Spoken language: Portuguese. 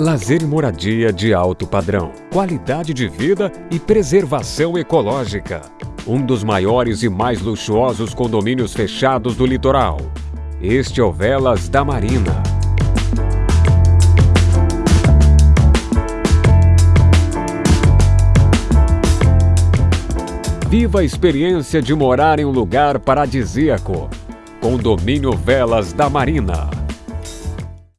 Lazer e moradia de alto padrão, qualidade de vida e preservação ecológica. Um dos maiores e mais luxuosos condomínios fechados do litoral. Este é o Velas da Marina. Viva a experiência de morar em um lugar paradisíaco. Condomínio Velas da Marina.